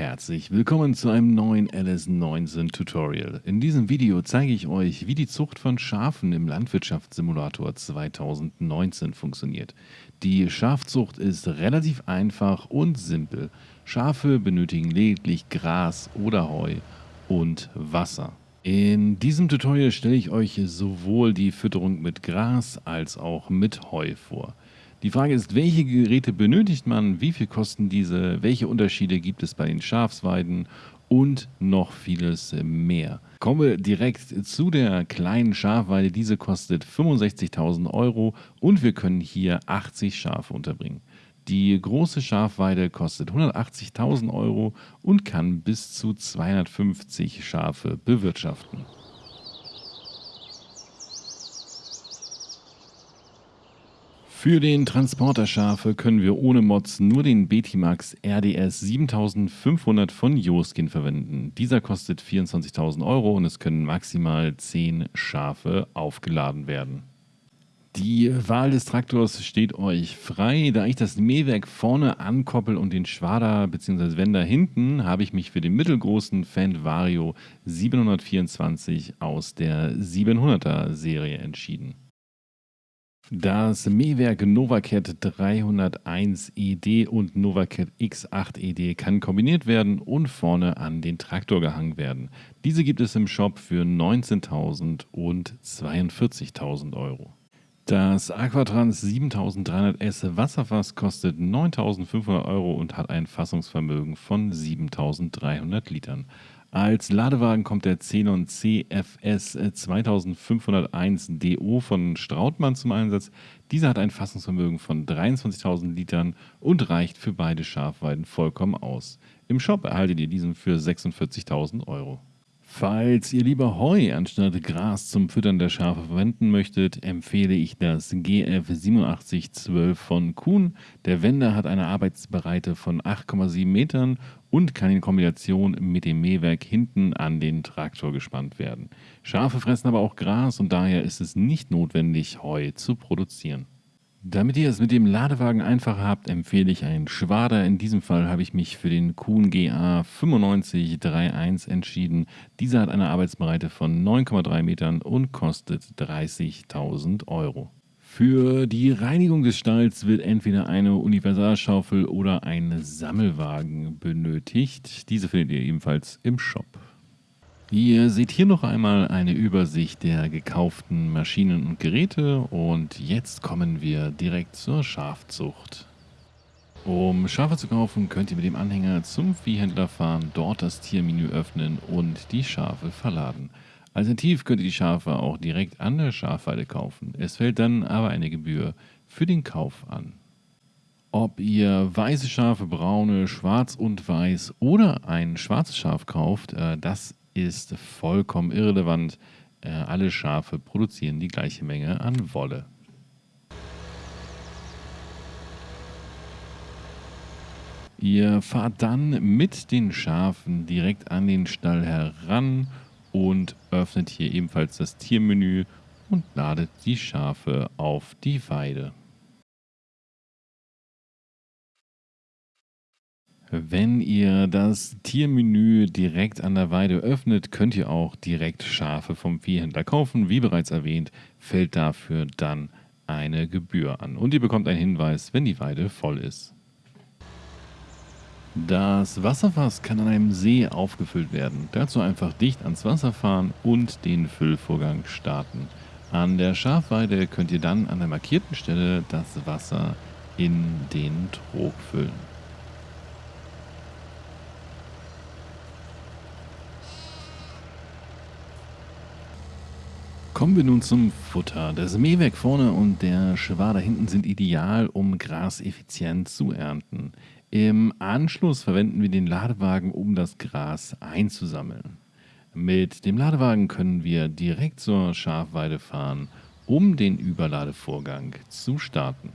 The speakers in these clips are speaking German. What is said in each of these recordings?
Herzlich willkommen zu einem neuen LS19 Tutorial. In diesem Video zeige ich euch, wie die Zucht von Schafen im Landwirtschaftssimulator 2019 funktioniert. Die Schafzucht ist relativ einfach und simpel. Schafe benötigen lediglich Gras oder Heu und Wasser. In diesem Tutorial stelle ich euch sowohl die Fütterung mit Gras als auch mit Heu vor. Die Frage ist, welche Geräte benötigt man, wie viel kosten diese, welche Unterschiede gibt es bei den Schafsweiden und noch vieles mehr. Kommen wir direkt zu der kleinen Schafweide. Diese kostet 65.000 Euro und wir können hier 80 Schafe unterbringen. Die große Schafweide kostet 180.000 Euro und kann bis zu 250 Schafe bewirtschaften. Für den Transporter Schafe können wir ohne Mods nur den Betimax RDS 7500 von Joskin verwenden. Dieser kostet 24.000 Euro und es können maximal 10 Schafe aufgeladen werden. Die Wahl des Traktors steht euch frei. Da ich das Mähwerk vorne ankoppel und den Schwader bzw. Wender hinten, habe ich mich für den mittelgroßen Fendt Vario 724 aus der 700er Serie entschieden. Das Mähwerk Novacat 301 ED und Novacat X8 ED kann kombiniert werden und vorne an den Traktor gehangen werden. Diese gibt es im Shop für 19.000 und 42.000 Euro. Das Aquatrans 7300S Wasserfass kostet 9.500 Euro und hat ein Fassungsvermögen von 7.300 Litern. Als Ladewagen kommt der Xenon CFS 2501 DO von Strautmann zum Einsatz. Dieser hat ein Fassungsvermögen von 23.000 Litern und reicht für beide Schafweiden vollkommen aus. Im Shop erhaltet ihr diesen für 46.000 Euro. Falls ihr lieber Heu anstatt Gras zum Füttern der Schafe verwenden möchtet, empfehle ich das GF 8712 von Kuhn. Der Wender hat eine Arbeitsbreite von 8,7 Metern und kann in Kombination mit dem Mähwerk hinten an den Traktor gespannt werden. Schafe fressen aber auch Gras und daher ist es nicht notwendig, Heu zu produzieren. Damit ihr es mit dem Ladewagen einfacher habt, empfehle ich einen Schwader. In diesem Fall habe ich mich für den Kuhn GA 9531 entschieden. Dieser hat eine Arbeitsbreite von 9,3 Metern und kostet 30.000 Euro. Für die Reinigung des Stalls wird entweder eine Universalschaufel oder ein Sammelwagen benötigt. Diese findet ihr ebenfalls im Shop. Ihr seht hier noch einmal eine Übersicht der gekauften Maschinen und Geräte und jetzt kommen wir direkt zur Schafzucht. Um Schafe zu kaufen, könnt ihr mit dem Anhänger zum Viehhändler fahren, dort das Tiermenü öffnen und die Schafe verladen. Alternativ könnt ihr die Schafe auch direkt an der Schafweide kaufen. Es fällt dann aber eine Gebühr für den Kauf an. Ob ihr weiße Schafe, braune, schwarz und weiß oder ein schwarzes Schaf kauft, äh, das ist vollkommen irrelevant. Äh, alle Schafe produzieren die gleiche Menge an Wolle. Ihr fahrt dann mit den Schafen direkt an den Stall heran und öffnet hier ebenfalls das Tiermenü und ladet die Schafe auf die Weide. Wenn ihr das Tiermenü direkt an der Weide öffnet, könnt ihr auch direkt Schafe vom Viehhändler kaufen. Wie bereits erwähnt, fällt dafür dann eine Gebühr an. Und ihr bekommt einen Hinweis, wenn die Weide voll ist. Das Wasserfass kann an einem See aufgefüllt werden. Dazu einfach dicht ans Wasser fahren und den Füllvorgang starten. An der Schafweide könnt ihr dann an der markierten Stelle das Wasser in den Trog füllen. Kommen wir nun zum Futter. Das Mähwerk vorne und der Schwader hinten sind ideal, um Gras effizient zu ernten. Im Anschluss verwenden wir den Ladewagen, um das Gras einzusammeln. Mit dem Ladewagen können wir direkt zur Schafweide fahren, um den Überladevorgang zu starten.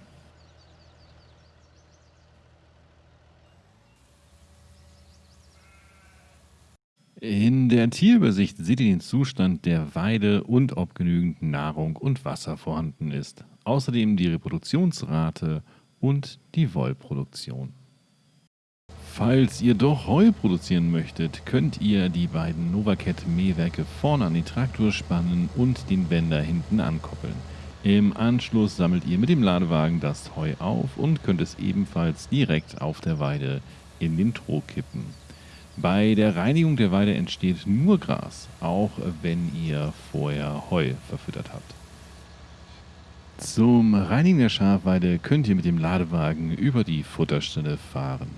In der Tierübersicht seht ihr den Zustand der Weide und ob genügend Nahrung und Wasser vorhanden ist. Außerdem die Reproduktionsrate und die Wollproduktion. Falls ihr doch Heu produzieren möchtet, könnt ihr die beiden Novacat Mähwerke vorne an den Traktor spannen und den Wender hinten ankoppeln. Im Anschluss sammelt ihr mit dem Ladewagen das Heu auf und könnt es ebenfalls direkt auf der Weide in den Trog kippen. Bei der Reinigung der Weide entsteht nur Gras, auch wenn ihr vorher Heu verfüttert habt. Zum Reinigen der Schafweide könnt ihr mit dem Ladewagen über die Futterstelle fahren.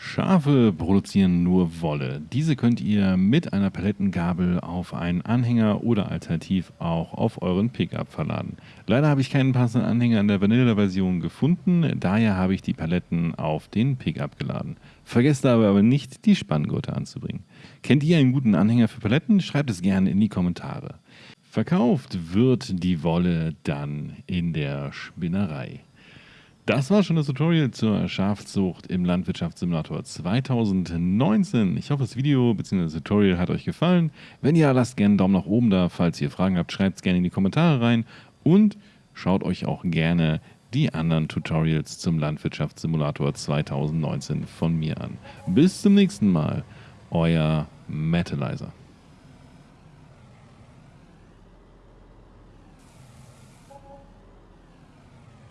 Schafe produzieren nur Wolle. Diese könnt ihr mit einer Palettengabel auf einen Anhänger oder alternativ auch auf euren Pickup verladen. Leider habe ich keinen passenden Anhänger in der Vanilla-Version gefunden, daher habe ich die Paletten auf den Pickup geladen. Vergesst dabei aber nicht, die Spanngurte anzubringen. Kennt ihr einen guten Anhänger für Paletten? Schreibt es gerne in die Kommentare. Verkauft wird die Wolle dann in der Spinnerei. Das war schon das Tutorial zur Schafzucht im Landwirtschaftssimulator 2019. Ich hoffe, das Video bzw. das Tutorial hat euch gefallen. Wenn ja, lasst gerne einen Daumen nach oben da. Falls ihr Fragen habt, schreibt es gerne in die Kommentare rein. Und schaut euch auch gerne die anderen Tutorials zum Landwirtschaftssimulator 2019 von mir an. Bis zum nächsten Mal, euer Metalizer.